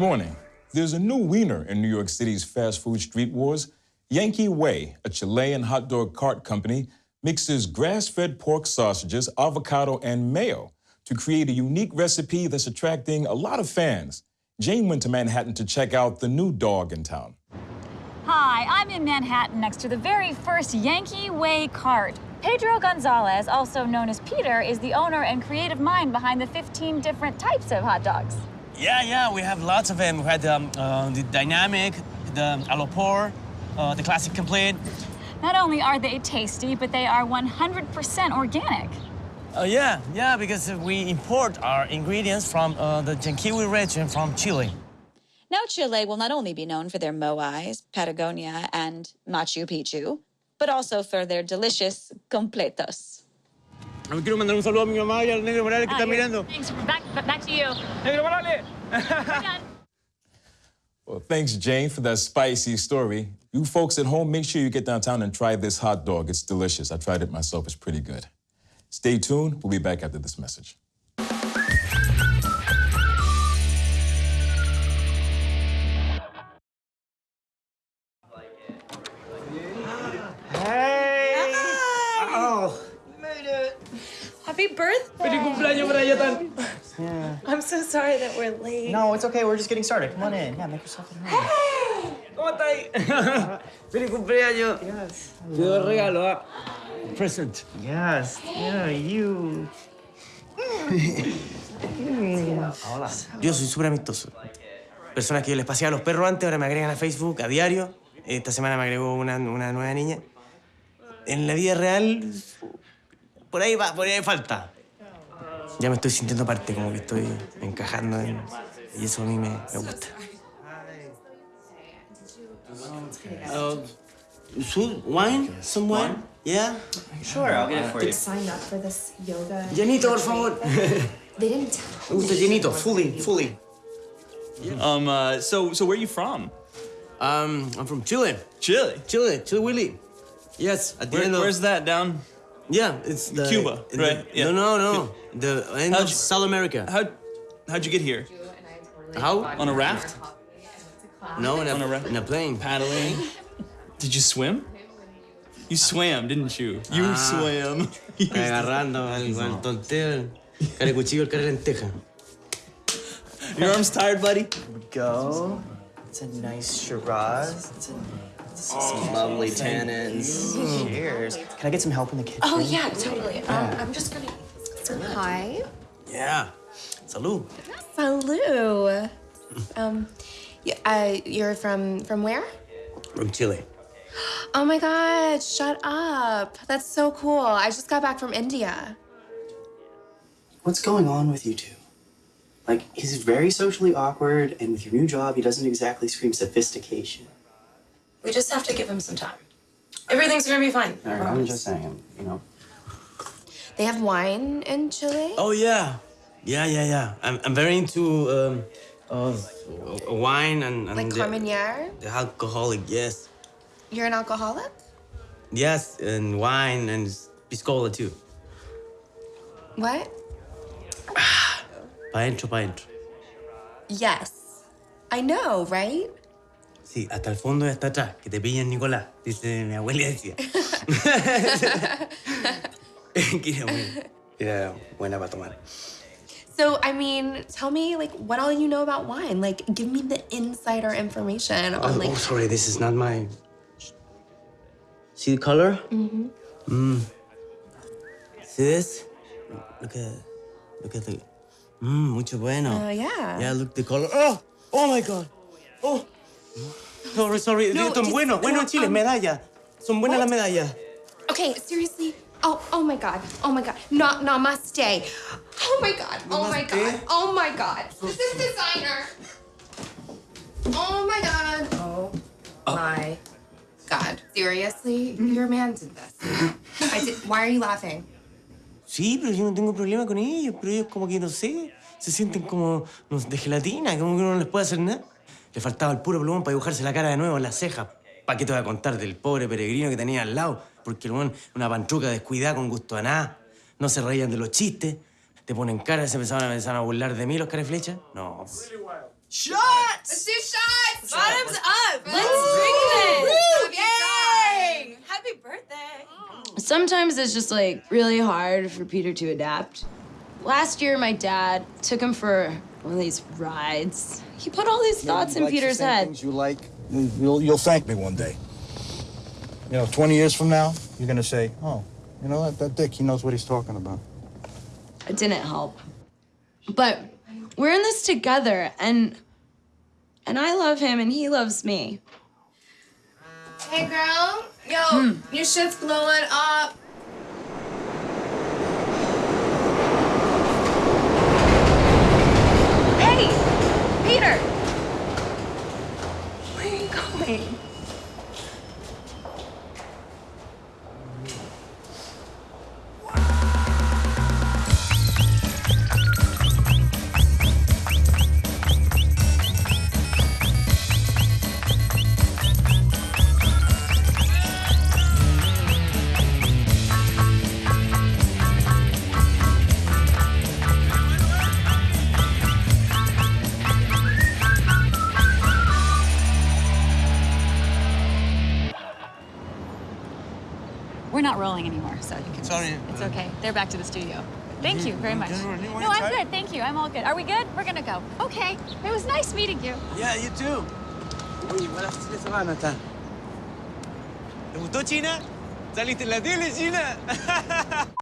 morning. There's a new wiener in New York City's fast food street wars. Yankee Way, a Chilean hot dog cart company, mixes grass-fed pork sausages, avocado, and mayo to create a unique recipe that's attracting a lot of fans. Jane went to Manhattan to check out the new dog in town. Hi, I'm in Manhattan next to the very first Yankee Way cart. Pedro Gonzalez, also known as Peter, is the owner and creative mind behind the 15 different types of hot dogs. Yeah, yeah, we have lots of them. We had um, uh, the dynamic, the alopor, uh, the classic complete. Not only are they tasty, but they are 100% organic. Uh, yeah, yeah, because we import our ingredients from uh, the Jankiwi region from Chile. Now Chile will not only be known for their moais, Patagonia, and Machu Picchu, but also for their delicious completos. Me quiero mandar un saludo a mi mamá y al negro Morales que Ah, está here. mirando. Thanks. Back, back to you. Negro Morales! Well, thanks, Jane, for that spicy story. You folks at home, make sure you get downtown and try this hot dog. It's delicious. I tried it myself. It's pretty good. Stay tuned. We'll be back after this message. Happy birthday! feliz cumpleaños, Brian. I'm so sorry that we're late. No, it's okay. We're just getting started. Come on in. Yeah, make yourself at home. ¿Cómo estáis? feliz cumpleaños. Yes. Te doy regalo, ¿ah? Present. Yes. Yeah, you. Hola. Yo soy súper amistoso. Personas que yo les paseaba a los perros antes, ahora me agregan a Facebook a diario. Esta semana me agregó una, una nueva niña. En la vida real, por ahí va, por ahí falta. Ya me estoy sintiendo parte, como que estoy encajando en... Y eso a mí me, me gusta. Uh, food, wine? Some wine? Yeah? Sure, I'll get it for you. Signed up for this yoga. Llenito, por favor. They didn't tell Me gusta llenito, fully, fully. Um, uh, so, so where are you from? Um, I'm from Chile. Chile. Chile, Chile Willy. Yes, at the Where, end of... where's that? Down? Yeah, it's the... Cuba, the- right, yeah. No, no, no. The end How'd of you- South America. How, how'd you get here? How? On a raft? No, in a, On a ra- in a plane. Paddling? Did you swim? You swam, didn't you? You Ah. swam. Agarrando al, al tonteo. Care cuchillo, el lenteja. Your arms tired, buddy? Go. It's a nice Shiraz. It's, a, it's some lovely tannins. Cheers. Can I get some help in the kitchen? Oh, yeah, totally. Um, I'm just gonna. Hi. Yeah. Salud. Salut. Um, y- uh, you're from from where? From Chile. Oh my God! Shut up. That's so cool. I just got back from India. What's going on with you two? Like, he's very socially awkward, and with your new job, he doesn't exactly scream sophistication. We just have to give him some time. Everything's gonna be fine. All right, I'm just saying, you know. They have wine in Chile. Oh, yeah. Yeah, yeah, yeah. I'm, I'm very into um, uh, wine and, and like the, Carmenere. the alcoholic, yes. You're an alcoholic. Yes, and wine and piscola too. What? Pa' dentro, pa' Yes. I know, right? Sí, hasta el fondo y hasta atrás, que te pillen Nicolás, dice mi abuela decía. era buena, para tomar. So, I mean, tell me, like, what all you know about wine. Like, give me the insider information on, Oh, like, oh, sorry, this is not my... See the color? Mm-hmm. Mm. See this? Look at, look at the... Mmm, mucho bueno. uh, yeah. Yeah, look the color. Oh, oh my God. Oh. Sorry, sorry. No, Son just- buenos, buenos en Chile, um, medallas. Son buenas what? las medallas. Okay, seriously. Oh, oh my God. Oh my God. Not namaste. Oh my God. Oh my God. Oh my God. This is designer. Oh my God. Oh my God. Seriously? Your man did this. I did. Why are you laughing? Sí, pero yo no tengo problema con ellos, pero ellos como que no sé, se sienten como no, de gelatina, como que uno no les puede hacer nada. Le faltaba el puro plumón para dibujarse la cara de nuevo en las cejas. ¿Para qué te voy a contar del pobre peregrino que tenía al lado? Porque el weón, una pantruca descuidada con gusto a nada. No se reían de los chistes. Te ponen cara y se empezaban a, empezaban a burlar de mí los careflechas. No. Let's do shots. Bottoms up. Let's drink this. Yay! Happy birthday. Sometimes it's just like really hard for Peter to adapt. Last year, my dad took him for one of these rides. He put all these thoughts in Likes the Peter's same head. Things you like, you'll, you'll thank me one day. You know, 20 years from now, you're gonna say, oh, you know what, that dick, he knows what he's talking about. It didn't help. But we're in this together, and and I love him, and he loves me. Hey, girl. Yo, hmm. your shit's blowing up. Hey, Peter. Where are rolling anymore, so you can. Sorry. It's okay. They're back to the studio. Thank you very much. No, I'm good. Thank you. I'm all good. Are we good? We're gonna go. Okay. It was nice meeting you. Yeah, you too. Uy, buenas fin de semana, ¿está? ¿Te gustó ¿Saliste la tele, China?